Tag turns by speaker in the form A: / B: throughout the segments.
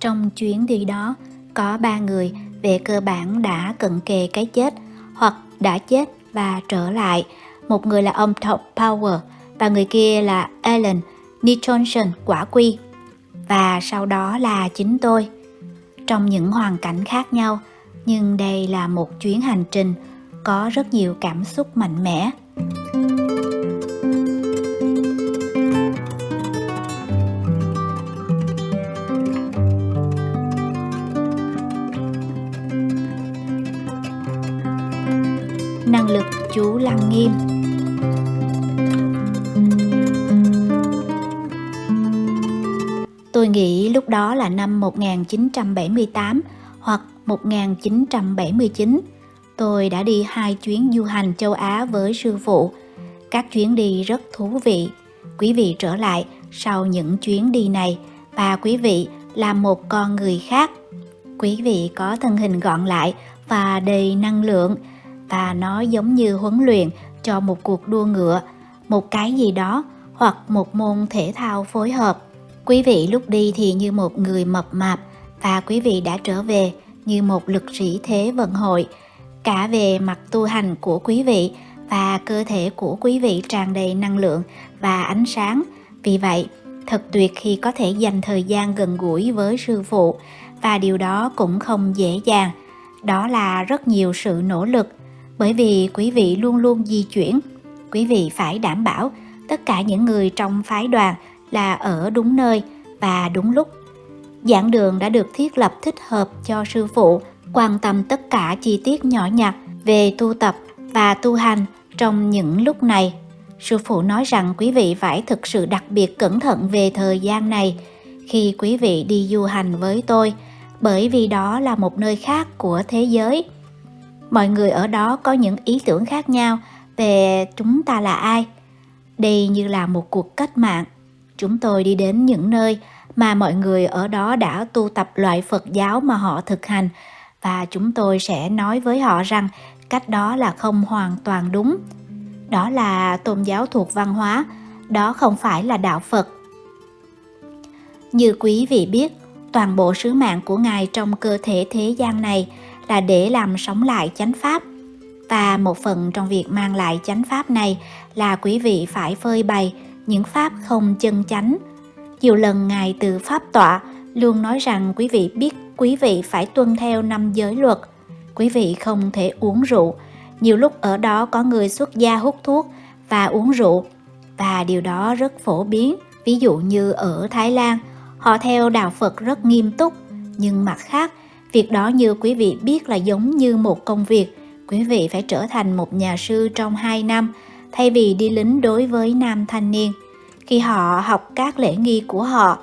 A: Trong chuyến đi đó, có ba người về cơ bản đã cận kề cái chết hoặc đã chết và trở lại. Một người là ông Top Power và người kia là alan Nicholson quả quy. Và sau đó là chính tôi. Trong những hoàn cảnh khác nhau, nhưng đây là một chuyến hành trình có rất nhiều cảm xúc mạnh mẽ. Đó là năm 1978 hoặc 1979. Tôi đã đi hai chuyến du hành châu Á với sư phụ. Các chuyến đi rất thú vị. Quý vị trở lại sau những chuyến đi này và quý vị là một con người khác. Quý vị có thân hình gọn lại và đầy năng lượng và nó giống như huấn luyện cho một cuộc đua ngựa, một cái gì đó hoặc một môn thể thao phối hợp. Quý vị lúc đi thì như một người mập mạp và quý vị đã trở về như một lực sĩ thế vận hội, cả về mặt tu hành của quý vị và cơ thể của quý vị tràn đầy năng lượng và ánh sáng. Vì vậy, thật tuyệt khi có thể dành thời gian gần gũi với sư phụ và điều đó cũng không dễ dàng. Đó là rất nhiều sự nỗ lực bởi vì quý vị luôn luôn di chuyển. Quý vị phải đảm bảo tất cả những người trong phái đoàn là ở đúng nơi và đúng lúc. Giảng đường đã được thiết lập thích hợp cho sư phụ quan tâm tất cả chi tiết nhỏ nhặt về tu tập và tu hành trong những lúc này. Sư phụ nói rằng quý vị phải thực sự đặc biệt cẩn thận về thời gian này khi quý vị đi du hành với tôi, bởi vì đó là một nơi khác của thế giới. Mọi người ở đó có những ý tưởng khác nhau về chúng ta là ai. Đây như là một cuộc cách mạng Chúng tôi đi đến những nơi mà mọi người ở đó đã tu tập loại Phật giáo mà họ thực hành và chúng tôi sẽ nói với họ rằng cách đó là không hoàn toàn đúng. Đó là tôn giáo thuộc văn hóa, đó không phải là đạo Phật. Như quý vị biết, toàn bộ sứ mạng của Ngài trong cơ thể thế gian này là để làm sống lại chánh pháp. Và một phần trong việc mang lại chánh pháp này là quý vị phải phơi bày những pháp không chân chánh. Nhiều lần Ngài từ Pháp tọa luôn nói rằng quý vị biết quý vị phải tuân theo năm giới luật. Quý vị không thể uống rượu. Nhiều lúc ở đó có người xuất gia hút thuốc và uống rượu và điều đó rất phổ biến. Ví dụ như ở Thái Lan, họ theo đạo Phật rất nghiêm túc, nhưng mặt khác, việc đó như quý vị biết là giống như một công việc. Quý vị phải trở thành một nhà sư trong 2 năm thay vì đi lính đối với nam thanh niên. Khi họ học các lễ nghi của họ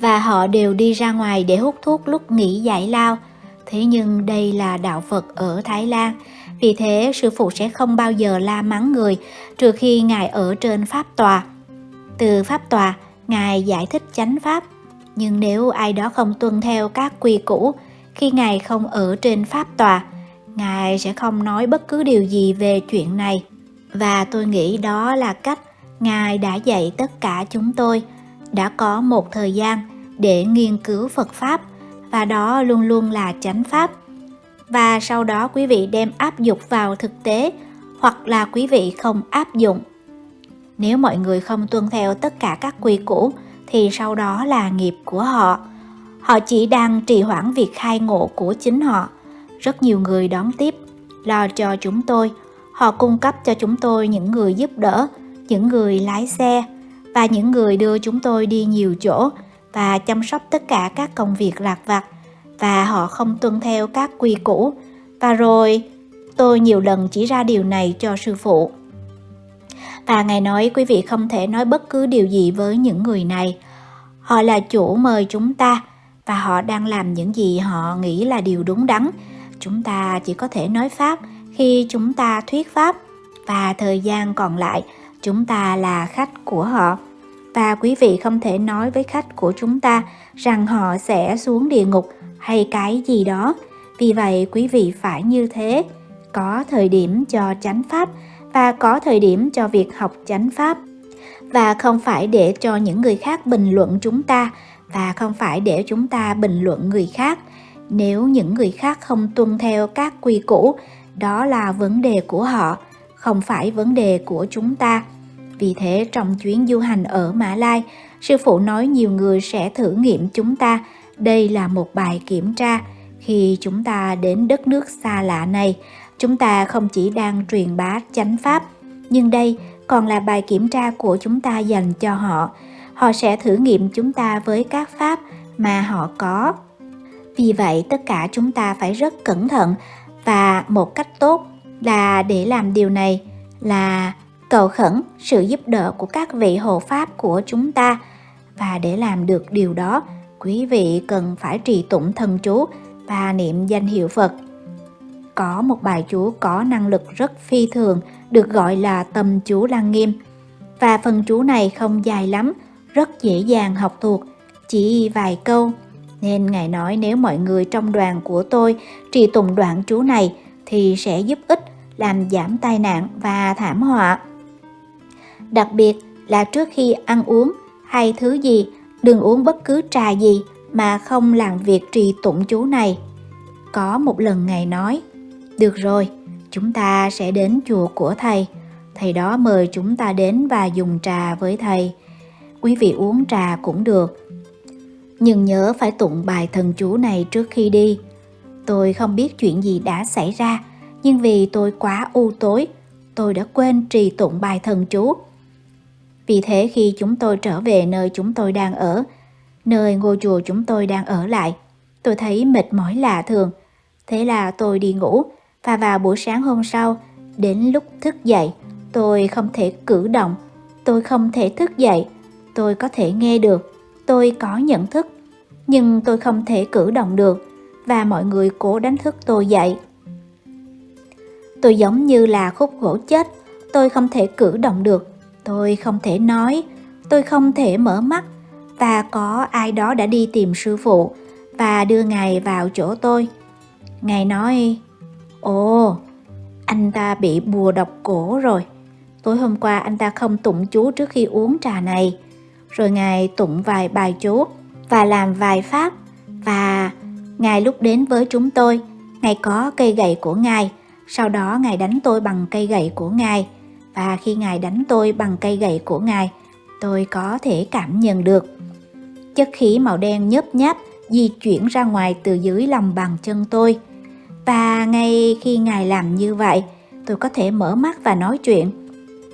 A: và họ đều đi ra ngoài để hút thuốc lúc nghỉ giải lao. Thế nhưng đây là đạo Phật ở Thái Lan, vì thế sư phụ sẽ không bao giờ la mắng người trừ khi Ngài ở trên Pháp Tòa. Từ Pháp Tòa, Ngài giải thích chánh Pháp, nhưng nếu ai đó không tuân theo các quy củ, khi Ngài không ở trên Pháp Tòa, Ngài sẽ không nói bất cứ điều gì về chuyện này và tôi nghĩ đó là cách ngài đã dạy tất cả chúng tôi. Đã có một thời gian để nghiên cứu phật pháp, và đó luôn luôn là chánh pháp. Và sau đó quý vị đem áp dụng vào thực tế, hoặc là quý vị không áp dụng. Nếu mọi người không tuân theo tất cả các quy củ, thì sau đó là nghiệp của họ. Họ chỉ đang trì hoãn việc khai ngộ của chính họ. Rất nhiều người đón tiếp, lo cho chúng tôi Họ cung cấp cho chúng tôi những người giúp đỡ, những người lái xe và những người đưa chúng tôi đi nhiều chỗ và chăm sóc tất cả các công việc lạc vặt và họ không tuân theo các quy củ. Và rồi tôi nhiều lần chỉ ra điều này cho sư phụ. Và Ngài nói quý vị không thể nói bất cứ điều gì với những người này. Họ là chủ mời chúng ta và họ đang làm những gì họ nghĩ là điều đúng đắn. Chúng ta chỉ có thể nói Pháp khi chúng ta thuyết pháp và thời gian còn lại, chúng ta là khách của họ. Và quý vị không thể nói với khách của chúng ta rằng họ sẽ xuống địa ngục hay cái gì đó. Vì vậy, quý vị phải như thế. Có thời điểm cho chánh pháp và có thời điểm cho việc học chánh pháp. Và không phải để cho những người khác bình luận chúng ta và không phải để chúng ta bình luận người khác. Nếu những người khác không tuân theo các quy củ đó là vấn đề của họ, không phải vấn đề của chúng ta. Vì thế, trong chuyến du hành ở mã lai, sư phụ nói nhiều người sẽ thử nghiệm chúng ta. Đây là một bài kiểm tra. Khi chúng ta đến đất nước xa lạ này, chúng ta không chỉ đang truyền bá chánh pháp, nhưng đây còn là bài kiểm tra của chúng ta dành cho họ. Họ sẽ thử nghiệm chúng ta với các pháp mà họ có. Vì vậy, tất cả chúng ta phải rất cẩn thận và một cách tốt là để làm điều này là cầu khẩn sự giúp đỡ của các vị hộ pháp của chúng ta. Và để làm được điều đó, quý vị cần phải trì tụng thần chú và niệm danh hiệu phật. Có một bài chú có năng lực rất phi thường, được gọi là tâm chú lăng nghiêm. Và phần chú này không dài lắm, rất dễ dàng học thuộc, chỉ vài câu nên ngài nói nếu mọi người trong đoàn của tôi trì tụng đoạn chú này thì sẽ giúp ích làm giảm tai nạn và thảm họa. Đặc biệt là trước khi ăn uống hay thứ gì, đừng uống bất cứ trà gì mà không làm việc trì tụng chú này. Có một lần ngài nói, được rồi, chúng ta sẽ đến chùa của thầy. Thầy đó mời chúng ta đến và dùng trà với thầy. Quý vị uống trà cũng được nhưng nhớ phải tụng bài thần chú này trước khi đi. Tôi không biết chuyện gì đã xảy ra, nhưng vì tôi quá u tối, tôi đã quên trì tụng bài thần chú. Vì thế khi chúng tôi trở về nơi chúng tôi đang ở, nơi ngôi chùa chúng tôi đang ở lại, tôi thấy mệt mỏi lạ thường. Thế là tôi đi ngủ, và vào buổi sáng hôm sau, đến lúc thức dậy, tôi không thể cử động, tôi không thể thức dậy, tôi có thể nghe được tôi có nhận thức, nhưng tôi không thể cử động được và mọi người cố đánh thức tôi dậy. Tôi giống như là khúc gỗ chết, tôi không thể cử động được, tôi không thể nói, tôi không thể mở mắt và có ai đó đã đi tìm sư phụ và đưa ngài vào chỗ tôi. Ngài nói, ồ, anh ta bị bùa độc cổ rồi. Tối hôm qua anh ta không tụng chú trước khi uống trà này rồi ngài tụng vài bài chú và làm vài pháp. Và ngài lúc đến với chúng tôi, ngài có cây gậy của ngài. Sau đó ngài đánh tôi bằng cây gậy của ngài. Và khi ngài đánh tôi bằng cây gậy của ngài, tôi có thể cảm nhận được. Chất khí màu đen nhớp nháp di chuyển ra ngoài từ dưới lòng bàn chân tôi. Và ngay khi ngài làm như vậy, tôi có thể mở mắt và nói chuyện.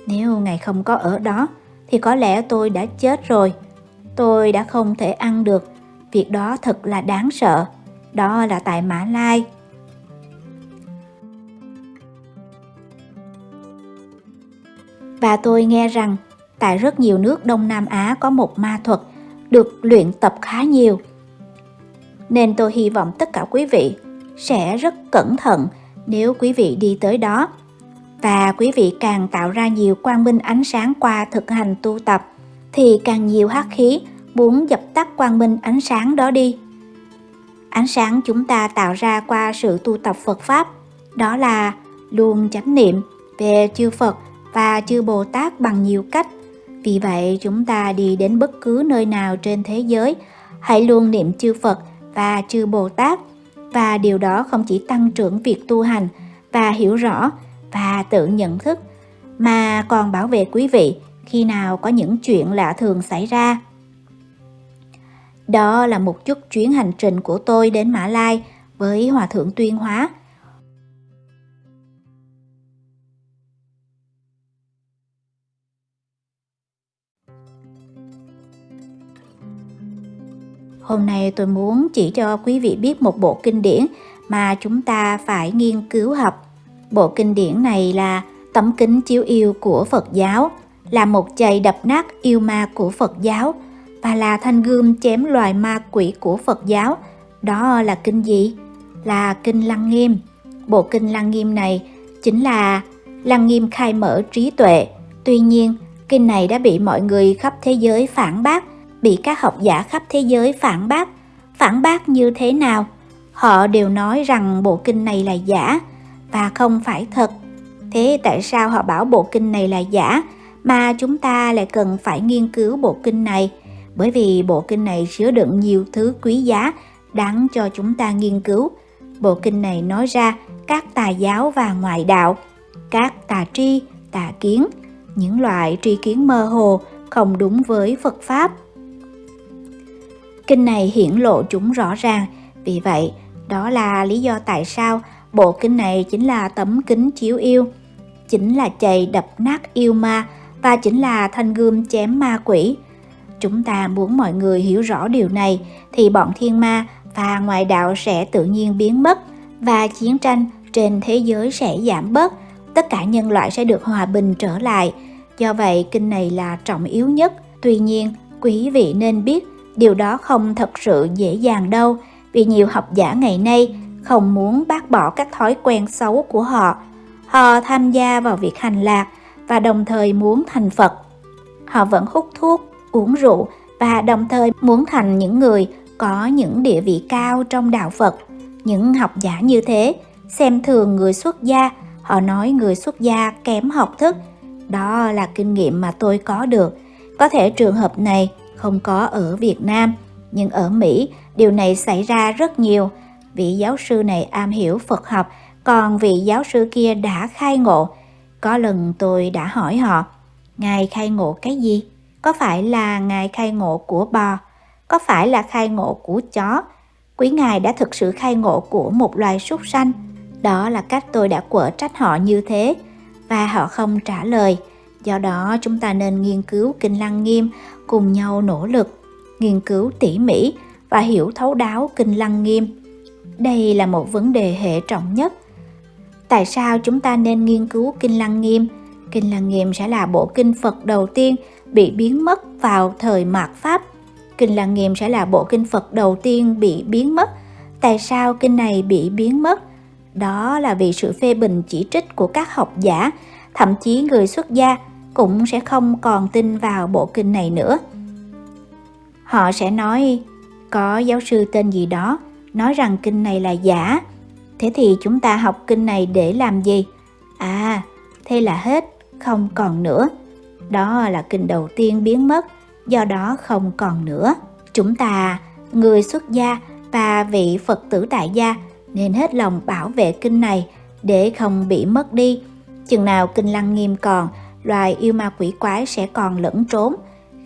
A: Nếu ngài không có ở đó thì có lẽ tôi đã chết rồi. Tôi đã không thể ăn được. Việc đó thật là đáng sợ. Đó là tại mã lai. Và tôi nghe rằng, tại rất nhiều nước đông nam á có một ma thuật được luyện tập khá nhiều. Nên tôi hy vọng tất cả quý vị sẽ rất cẩn thận nếu quý vị đi tới đó và quý vị càng tạo ra nhiều quang minh ánh sáng qua thực hành tu tập, thì càng nhiều hắc khí muốn dập tắt quang minh ánh sáng đó đi. Ánh sáng chúng ta tạo ra qua sự tu tập phật pháp, đó là luôn chánh niệm về chư phật và chư bồ tát bằng nhiều cách. Vì vậy, chúng ta đi đến bất cứ nơi nào trên thế giới, hãy luôn niệm chư phật và chư bồ tát. Và điều đó không chỉ tăng trưởng việc tu hành và hiểu rõ và tự nhận thức mà còn bảo vệ quý vị khi nào có những chuyện lạ thường xảy ra. Đó là một chút chuyến hành trình của tôi đến Mã Lai với Hòa Thượng Tuyên Hóa. Hôm nay tôi muốn chỉ cho quý vị biết một bộ kinh điển mà chúng ta phải nghiên cứu học. Bộ kinh điển này là tấm kính chiếu yêu của Phật giáo, là một chày đập nát yêu ma của Phật giáo và là thanh gươm chém loài ma quỷ của Phật giáo. Đó là kinh gì? Là kinh Lăng Nghiêm. Bộ kinh Lăng Nghiêm này chính là Lăng Nghiêm khai mở trí tuệ. Tuy nhiên, kinh này đã bị mọi người khắp thế giới phản bác bị các học giả khắp thế giới phản bác. Phản bác như thế nào? Họ đều nói rằng bộ kinh này là giả và không phải thật. Thế tại sao họ bảo bộ kinh này là giả mà chúng ta lại cần phải nghiên cứu bộ kinh này? Bởi vì bộ kinh này chứa đựng nhiều thứ quý giá đáng cho chúng ta nghiên cứu. Bộ kinh này nói ra các tà giáo và ngoại đạo, các tà tri, tà kiến, những loại tri kiến mơ hồ không đúng với Phật Pháp. Kinh này hiển lộ chúng rõ ràng, vì vậy đó là lý do tại sao bộ kinh này chính là tấm kính chiếu yêu, chính là chày đập nát yêu ma và chính là thanh gươm chém ma quỷ. Chúng ta muốn mọi người hiểu rõ điều này thì bọn thiên ma và ngoại đạo sẽ tự nhiên biến mất và chiến tranh trên thế giới sẽ giảm bớt, tất cả nhân loại sẽ được hòa bình trở lại. Do vậy, kinh này là trọng yếu nhất. Tuy nhiên, quý vị nên biết điều đó không thật sự dễ dàng đâu, vì nhiều học giả ngày nay không muốn bác bỏ các thói quen xấu của họ. Họ tham gia vào việc hành lạc và đồng thời muốn thành Phật. Họ vẫn hút thuốc, uống rượu và đồng thời muốn thành những người có những địa vị cao trong đạo Phật. Những học giả như thế xem thường người xuất gia, họ nói người xuất gia kém học thức. Đó là kinh nghiệm mà tôi có được. Có thể trường hợp này không có ở Việt Nam, nhưng ở Mỹ điều này xảy ra rất nhiều. Vị giáo sư này am hiểu Phật học, còn vị giáo sư kia đã khai ngộ. Có lần tôi đã hỏi họ, Ngài khai ngộ cái gì? Có phải là Ngài khai ngộ của bò? Có phải là khai ngộ của chó? Quý Ngài đã thực sự khai ngộ của một loài súc sanh? Đó là cách tôi đã quở trách họ như thế, và họ không trả lời. Do đó chúng ta nên nghiên cứu Kinh Lăng Nghiêm cùng nhau nỗ lực, nghiên cứu tỉ mỉ và hiểu thấu đáo Kinh Lăng Nghiêm. Đây là một vấn đề hệ trọng nhất. Tại sao chúng ta nên nghiên cứu Kinh Lăng Nghiêm? Kinh Lăng Nghiêm sẽ là bộ kinh Phật đầu tiên bị biến mất vào thời mạt Pháp. Kinh Lăng Nghiêm sẽ là bộ kinh Phật đầu tiên bị biến mất. Tại sao kinh này bị biến mất? Đó là vì sự phê bình chỉ trích của các học giả, thậm chí người xuất gia cũng sẽ không còn tin vào bộ kinh này nữa. Họ sẽ nói, có giáo sư tên gì đó nói rằng kinh này là giả. Thế thì chúng ta học kinh này để làm gì? À, thế là hết, không còn nữa. Đó là kinh đầu tiên biến mất, do đó không còn nữa. Chúng ta, người xuất gia và vị Phật tử tại gia nên hết lòng bảo vệ kinh này để không bị mất đi. Chừng nào kinh lăng nghiêm còn, loài yêu ma quỷ quái sẽ còn lẫn trốn.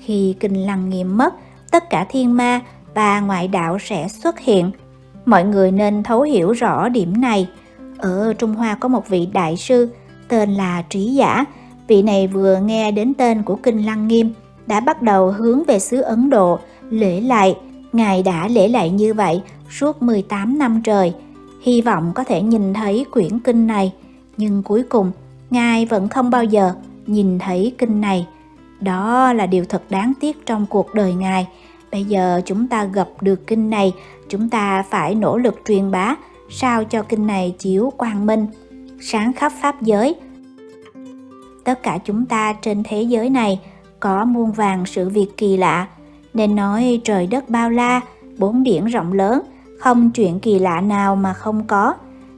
A: Khi kinh lăng nghiêm mất, tất cả thiên ma và ngoại đạo sẽ xuất hiện. Mọi người nên thấu hiểu rõ điểm này. Ở Trung Hoa có một vị đại sư tên là Trí Giả. Vị này vừa nghe đến tên của Kinh Lăng Nghiêm đã bắt đầu hướng về xứ Ấn Độ lễ lại. Ngài đã lễ lại như vậy suốt 18 năm trời hy vọng có thể nhìn thấy quyển kinh này, nhưng cuối cùng Ngài vẫn không bao giờ nhìn thấy kinh này. Đó là điều thật đáng tiếc trong cuộc đời Ngài. Bây giờ chúng ta gặp được kinh này, chúng ta phải nỗ lực truyền bá sao cho kinh này chiếu quang minh, sáng khắp pháp giới. Tất cả chúng ta trên thế giới này có muôn vàng sự việc kỳ lạ, nên nói trời đất bao la, bốn biển rộng lớn, không chuyện kỳ lạ nào mà không có.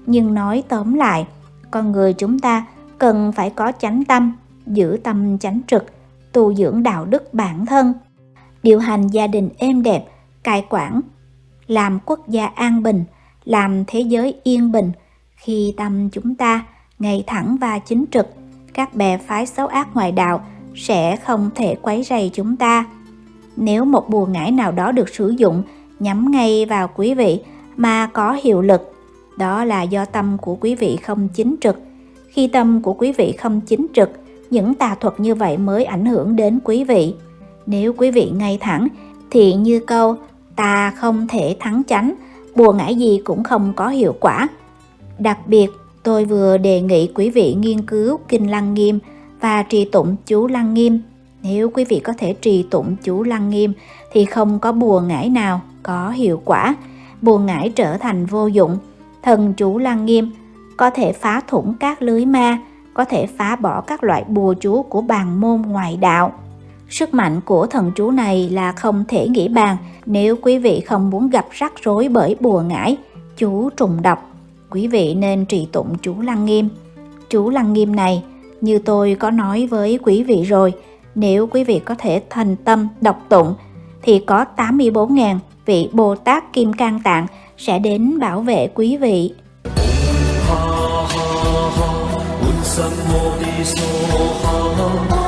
A: Nhưng nói tóm lại, con người chúng ta cần phải có chánh tâm, giữ tâm chánh trực, tu dưỡng đạo đức bản thân, điều hành gia đình êm đẹp, cai quản, làm quốc gia an bình, làm thế giới yên bình. Khi tâm chúng ta ngay thẳng và chính trực, các bè phái xấu ác ngoại đạo sẽ không thể quấy rầy chúng ta. Nếu một bùa ngải nào đó được sử dụng nhắm ngay vào quý vị mà có hiệu lực. Đó là do tâm của quý vị không chính trực. Khi tâm của quý vị không chính trực, những tà thuật như vậy mới ảnh hưởng đến quý vị. Nếu quý vị ngay thẳng, thì như câu ta không thể thắng chánh, bùa ngải gì cũng không có hiệu quả. Đặc biệt, tôi vừa đề nghị quý vị nghiên cứu Kinh Lăng Nghiêm và trì tụng chú Lăng Nghiêm. Nếu quý vị có thể trì tụng chú Lăng Nghiêm thì không có bùa ngải nào có hiệu quả, bùa ngải trở thành vô dụng. Thần chú Lăng Nghiêm có thể phá thủng các lưới ma, có thể phá bỏ các loại bùa chú của bàn môn ngoại đạo. Sức mạnh của thần chú này là không thể nghĩ bàn nếu quý vị không muốn gặp rắc rối bởi bùa ngải, chú trùng độc. Quý vị nên trì tụng chú Lăng Nghiêm. Chú Lăng Nghiêm này, như tôi có nói với quý vị rồi, nếu quý vị có thể thành tâm đọc tụng, thì có 84.000 vị Bồ Tát Kim Cang Tạng sẽ đến bảo vệ quý vị.
B: Ha ha ha,